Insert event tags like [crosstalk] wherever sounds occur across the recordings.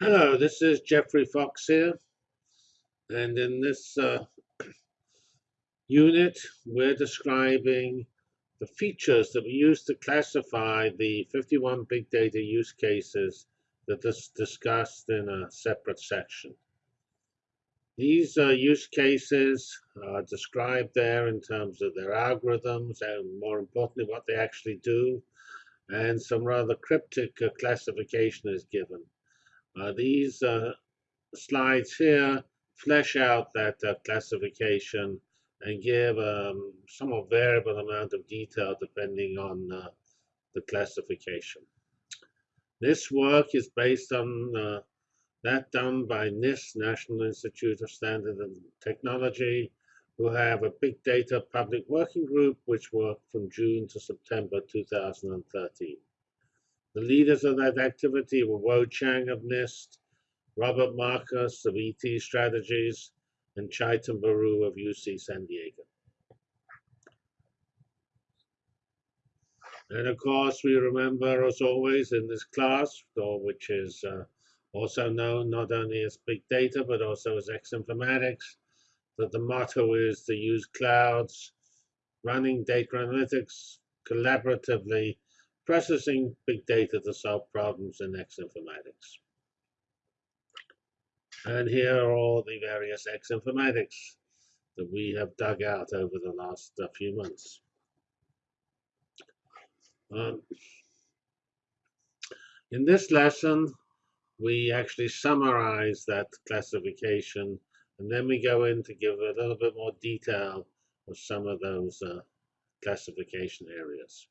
Hello, [clears throat] this is Geoffrey Fox here, and in this uh, [clears throat] unit, we're describing the features that we use to classify the 51 big data use cases that is discussed in a separate section. These uh, use cases are described there in terms of their algorithms and more importantly what they actually do and some rather cryptic uh, classification is given. Uh, these uh, slides here flesh out that uh, classification and give um, somewhat variable amount of detail depending on uh, the classification. This work is based on uh, that done by NIST, National Institute of Standard and Technology, who have a big data public working group which worked from June to September 2013. The leaders of that activity were Wo Chang of NIST, Robert Marcus of ET Strategies, and Chaitan Baru of UC San Diego. And of course, we remember, as always, in this class, which is uh, also known not only as big data, but also as X-informatics, that the motto is to use clouds, running data analytics collaboratively, processing big data to solve problems in X-informatics. And here are all the various X-informatics that we have dug out over the last uh, few months. Um, in this lesson, we actually summarize that classification and then we go in to give a little bit more detail of some of those uh, classification areas.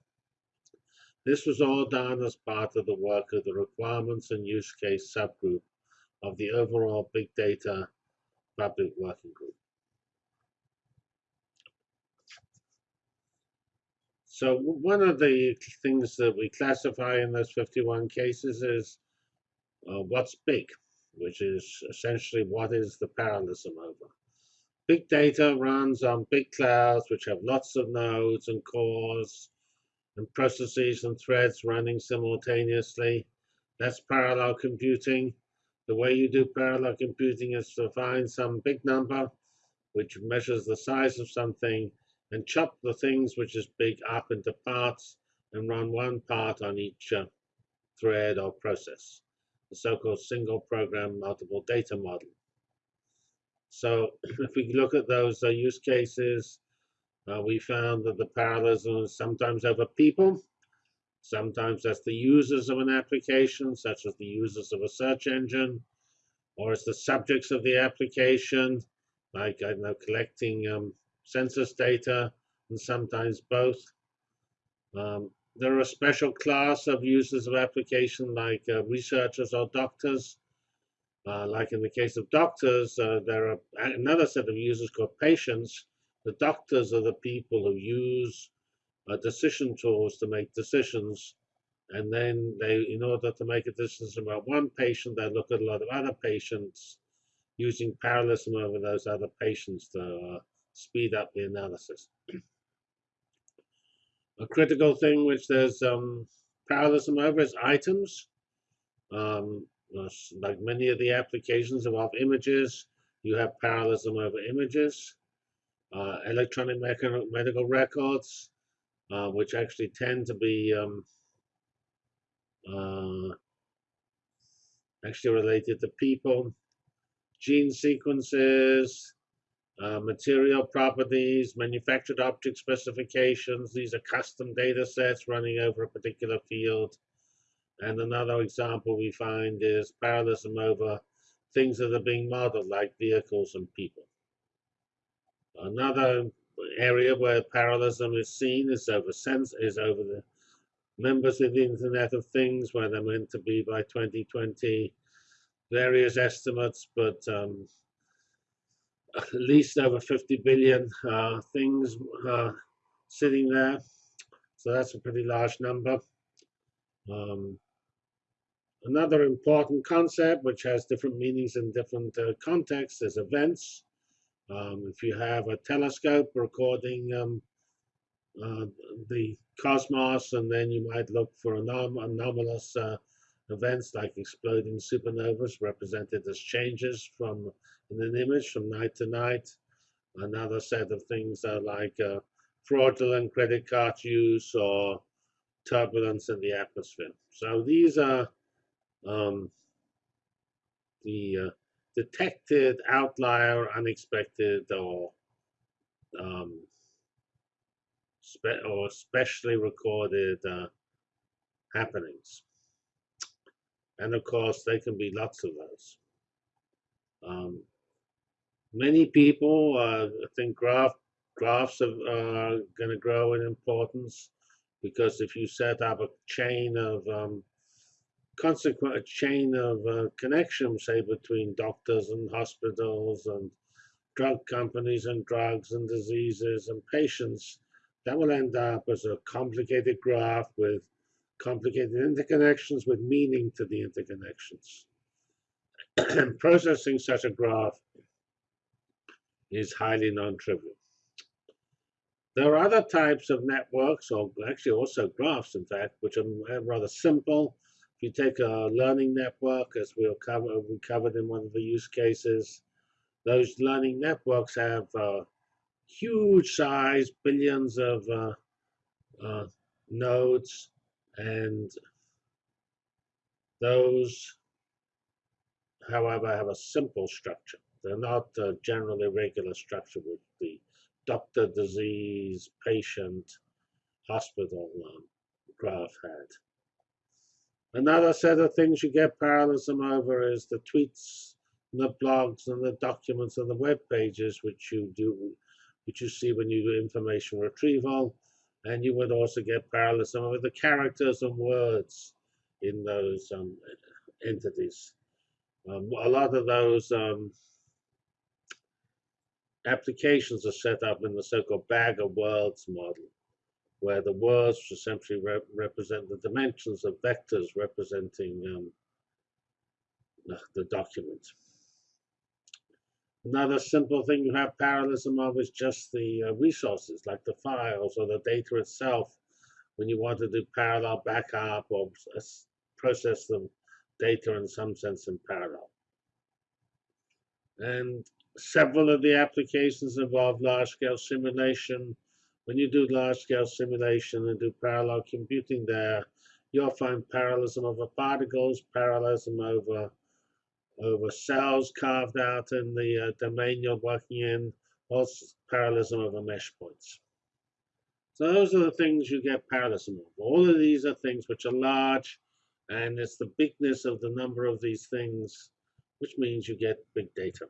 This was all done as part of the work of the requirements and use case subgroup of the overall big data public working group. So one of the things that we classify in those 51 cases is uh, what's big, which is essentially what is the parallelism over. Big data runs on big clouds, which have lots of nodes and cores and processes and threads running simultaneously. That's parallel computing. The way you do parallel computing is to find some big number, which measures the size of something, and chop the things which is big up into parts and run one part on each uh, thread or process the so-called single program multiple data model. So [clears throat] if we look at those uh, use cases, uh, we found that the parallelism is sometimes over people, sometimes that's the users of an application, such as the users of a search engine, or it's the subjects of the application, like I know collecting um, census data, and sometimes both. Um, there are a special class of users of application like uh, researchers or doctors. Uh, like in the case of doctors, uh, there are another set of users called patients. The doctors are the people who use uh, decision tools to make decisions. And then they, in order to make a decision about one patient, they look at a lot of other patients using parallelism over those other patients to uh, speed up the analysis [clears throat] a critical thing which there's um, parallelism over is items. Um, like many of the applications involve images, you have parallelism over images. Uh, electronic medical records, uh, which actually tend to be um, uh, actually related to people. Gene sequences, uh, material properties, manufactured object specifications. These are custom data sets running over a particular field. And another example we find is parallelism over things that are being modeled, like vehicles and people. Another area where parallelism is seen is over sense is over the members of the Internet of Things, where they're meant to be by 2020. Various estimates, but um, at least over 50 billion uh, things uh, sitting there. So that's a pretty large number. Um, another important concept, which has different meanings in different uh, contexts, is events. Um, if you have a telescope recording um, uh, the cosmos, and then you might look for anom anomalous uh, events like exploding supernovas represented as changes from in an image from night to night. Another set of things are like uh, fraudulent credit card use or turbulence in the atmosphere. So these are um, the uh, detected outlier, unexpected, or um, spe or specially recorded uh, happenings. And of course, there can be lots of those. Um, many people uh, think graph, graphs are uh, going to grow in importance because if you set up a chain of um, consequent a chain of uh, connections, say between doctors and hospitals and drug companies and drugs and diseases and patients, that will end up as a complicated graph with complicated interconnections with meaning to the interconnections. And [clears throat] processing such a graph is highly non-trivial. There are other types of networks, or actually also graphs, in fact, which are rather simple. You take a learning network, as we'll cover, we covered in one of the use cases, those learning networks have uh, huge size, billions of uh, uh, nodes, and those, however, have a simple structure. They're not a generally regular structure with the doctor, disease, patient, hospital um, graph had. Another set of things you get parallelism over is the tweets, and the blogs, and the documents, and the web pages, which you do, which you see when you do information retrieval, and you would also get parallelism over the characters and words in those um, entities. Um, a lot of those um, applications are set up in the so-called bag of words model, where the words essentially re represent the dimensions of vectors representing um, the, the document. Another simple thing you have parallelism of is just the uh, resources, like the files or the data itself, when you want to do parallel backup or process the data in some sense in parallel. And several of the applications involve large-scale simulation. When you do large-scale simulation and do parallel computing there, you'll find parallelism over particles, parallelism over over cells carved out in the uh, domain you're working in, also parallelism over mesh points. So those are the things you get parallelism of. All of these are things which are large, and it's the bigness of the number of these things which means you get big data.